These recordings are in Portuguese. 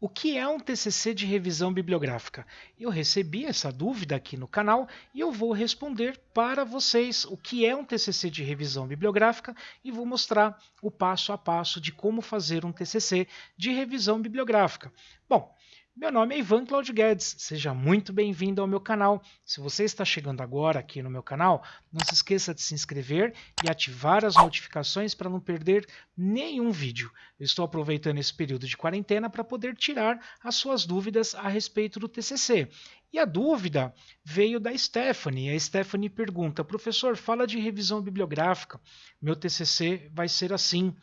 O que é um TCC de revisão bibliográfica? Eu recebi essa dúvida aqui no canal e eu vou responder para vocês o que é um TCC de revisão bibliográfica e vou mostrar o passo a passo de como fazer um TCC de revisão bibliográfica. Bom, meu nome é Ivan Claudio Guedes, seja muito bem-vindo ao meu canal. Se você está chegando agora aqui no meu canal, não se esqueça de se inscrever e ativar as notificações para não perder nenhum vídeo. Eu estou aproveitando esse período de quarentena para poder tirar as suas dúvidas a respeito do TCC. E a dúvida veio da Stephanie. A Stephanie pergunta: professor, fala de revisão bibliográfica. Meu TCC vai ser assim.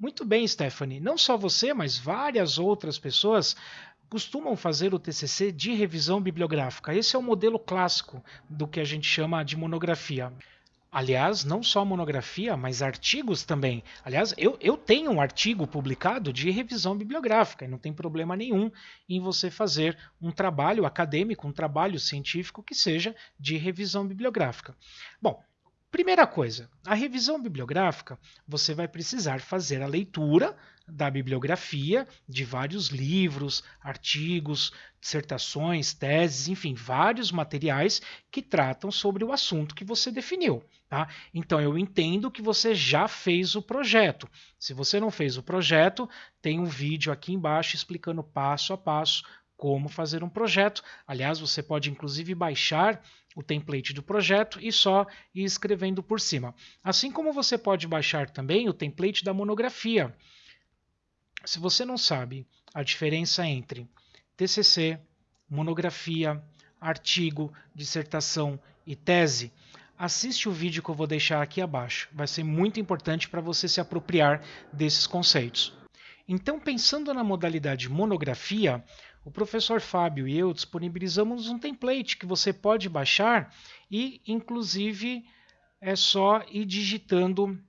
Muito bem, Stephanie. Não só você, mas várias outras pessoas costumam fazer o TCC de revisão bibliográfica. Esse é o modelo clássico do que a gente chama de monografia. Aliás, não só monografia, mas artigos também. Aliás, eu, eu tenho um artigo publicado de revisão bibliográfica e não tem problema nenhum em você fazer um trabalho acadêmico, um trabalho científico que seja de revisão bibliográfica. Bom, Primeira coisa, a revisão bibliográfica, você vai precisar fazer a leitura da bibliografia de vários livros, artigos, dissertações, teses, enfim, vários materiais que tratam sobre o assunto que você definiu. Tá? Então eu entendo que você já fez o projeto. Se você não fez o projeto, tem um vídeo aqui embaixo explicando passo a passo como fazer um projeto. Aliás, você pode inclusive baixar o template do projeto e só ir escrevendo por cima. Assim como você pode baixar também o template da monografia. Se você não sabe a diferença entre TCC, monografia, artigo, dissertação e tese, assiste o vídeo que eu vou deixar aqui abaixo. Vai ser muito importante para você se apropriar desses conceitos. Então, pensando na modalidade monografia, o professor Fábio e eu disponibilizamos um template que você pode baixar e, inclusive, é só ir digitando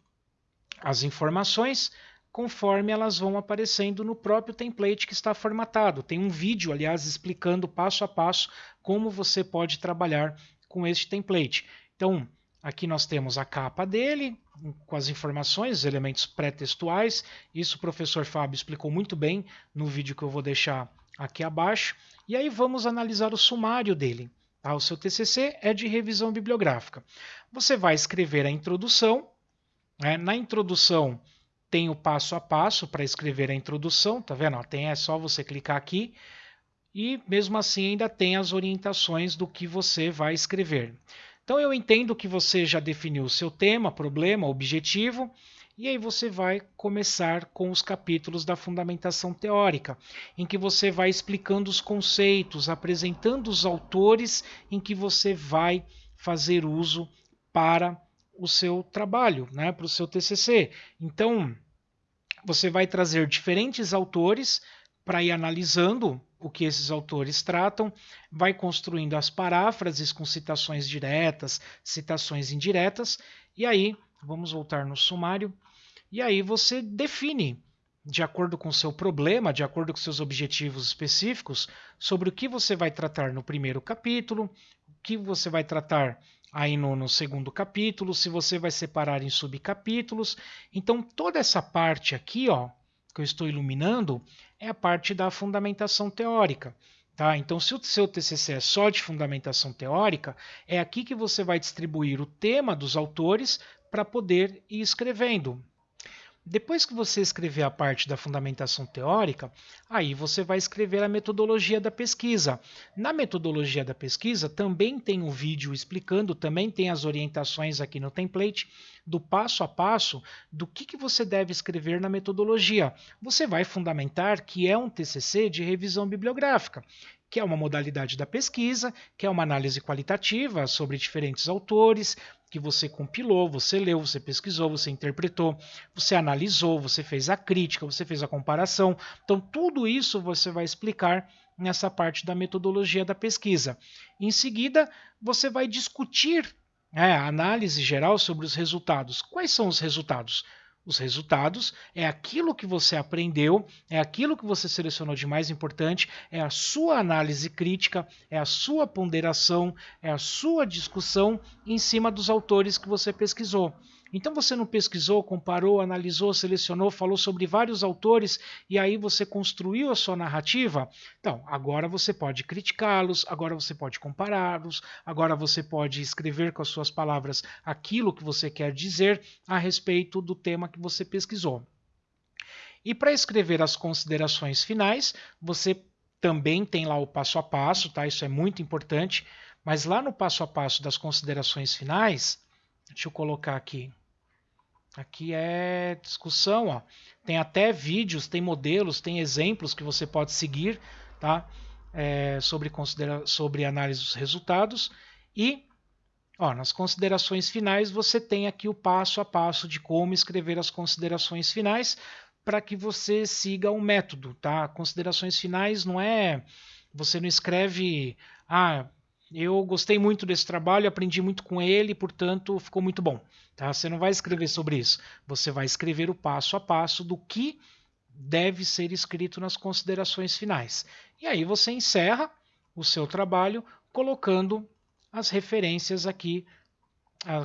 as informações conforme elas vão aparecendo no próprio template que está formatado. Tem um vídeo, aliás, explicando passo a passo como você pode trabalhar com este template. Então, aqui nós temos a capa dele, com as informações, os elementos pré-textuais. Isso o professor Fábio explicou muito bem no vídeo que eu vou deixar aqui abaixo. E aí vamos analisar o sumário dele. Tá? O seu TCC é de revisão bibliográfica. Você vai escrever a introdução. Né? Na introdução tem o passo a passo para escrever a introdução, tá vendo? Tem, é só você clicar aqui e mesmo assim ainda tem as orientações do que você vai escrever. Então eu entendo que você já definiu o seu tema, problema, objetivo e aí você vai começar com os capítulos da fundamentação teórica, em que você vai explicando os conceitos, apresentando os autores em que você vai fazer uso para o seu trabalho, né, para o seu TCC. Então, você vai trazer diferentes autores para ir analisando o que esses autores tratam, vai construindo as paráfrases com citações diretas, citações indiretas, e aí, vamos voltar no sumário, e aí você define, de acordo com o seu problema, de acordo com seus objetivos específicos, sobre o que você vai tratar no primeiro capítulo, o que você vai tratar aí no, no segundo capítulo, se você vai separar em subcapítulos. Então, toda essa parte aqui, ó, que eu estou iluminando, é a parte da fundamentação teórica. Tá? Então, se o seu TCC é só de fundamentação teórica, é aqui que você vai distribuir o tema dos autores para poder ir escrevendo. Depois que você escrever a parte da fundamentação teórica, aí você vai escrever a metodologia da pesquisa. Na metodologia da pesquisa também tem um vídeo explicando, também tem as orientações aqui no template do passo a passo do que, que você deve escrever na metodologia. Você vai fundamentar que é um TCC de revisão bibliográfica que é uma modalidade da pesquisa, que é uma análise qualitativa sobre diferentes autores, que você compilou, você leu, você pesquisou, você interpretou, você analisou, você fez a crítica, você fez a comparação. Então, tudo isso você vai explicar nessa parte da metodologia da pesquisa. Em seguida, você vai discutir né, a análise geral sobre os resultados. Quais são os resultados? Os resultados é aquilo que você aprendeu, é aquilo que você selecionou de mais importante, é a sua análise crítica, é a sua ponderação, é a sua discussão em cima dos autores que você pesquisou. Então você não pesquisou, comparou, analisou, selecionou, falou sobre vários autores e aí você construiu a sua narrativa? Então, agora você pode criticá-los, agora você pode compará-los, agora você pode escrever com as suas palavras aquilo que você quer dizer a respeito do tema que você pesquisou. E para escrever as considerações finais, você também tem lá o passo a passo, tá? Isso é muito importante. Mas lá no passo a passo das considerações finais, deixa eu colocar aqui. Aqui é discussão, ó. Tem até vídeos, tem modelos, tem exemplos que você pode seguir, tá? É, sobre, considera sobre análise dos resultados. E ó, nas considerações finais você tem aqui o passo a passo de como escrever as considerações finais para que você siga o método, tá? Considerações finais não é você não escreve, ah, eu gostei muito desse trabalho, aprendi muito com ele, portanto ficou muito bom. Tá? Você não vai escrever sobre isso. Você vai escrever o passo a passo do que deve ser escrito nas considerações finais. E aí você encerra o seu trabalho colocando as referências aqui,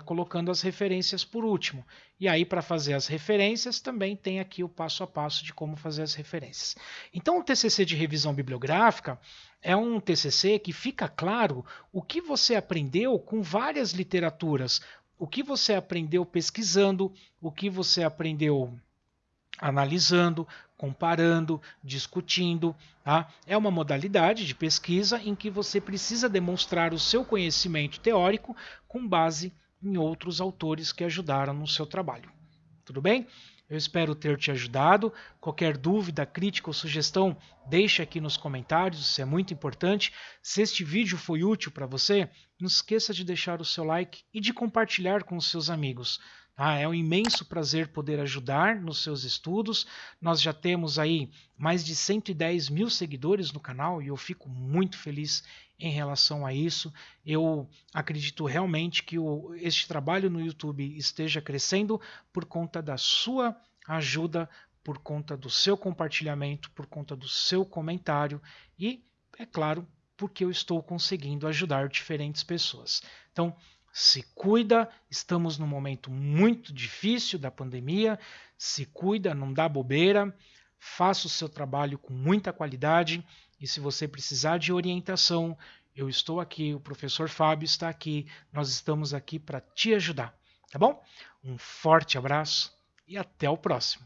colocando as referências por último. E aí, para fazer as referências, também tem aqui o passo a passo de como fazer as referências. Então, o TCC de revisão bibliográfica é um TCC que fica claro o que você aprendeu com várias literaturas, o que você aprendeu pesquisando, o que você aprendeu analisando, comparando, discutindo. Tá? É uma modalidade de pesquisa em que você precisa demonstrar o seu conhecimento teórico com base em outros autores que ajudaram no seu trabalho. Tudo bem? Eu espero ter te ajudado. Qualquer dúvida, crítica ou sugestão, deixe aqui nos comentários, isso é muito importante. Se este vídeo foi útil para você, não esqueça de deixar o seu like e de compartilhar com os seus amigos. Ah, é um imenso prazer poder ajudar nos seus estudos. Nós já temos aí mais de 110 mil seguidores no canal e eu fico muito feliz em relação a isso. Eu acredito realmente que o, este trabalho no YouTube esteja crescendo por conta da sua ajuda, por conta do seu compartilhamento, por conta do seu comentário e, é claro, porque eu estou conseguindo ajudar diferentes pessoas. Então, se cuida, estamos num momento muito difícil da pandemia. Se cuida, não dá bobeira, faça o seu trabalho com muita qualidade e se você precisar de orientação, eu estou aqui, o professor Fábio está aqui, nós estamos aqui para te ajudar, tá bom? Um forte abraço e até o próximo.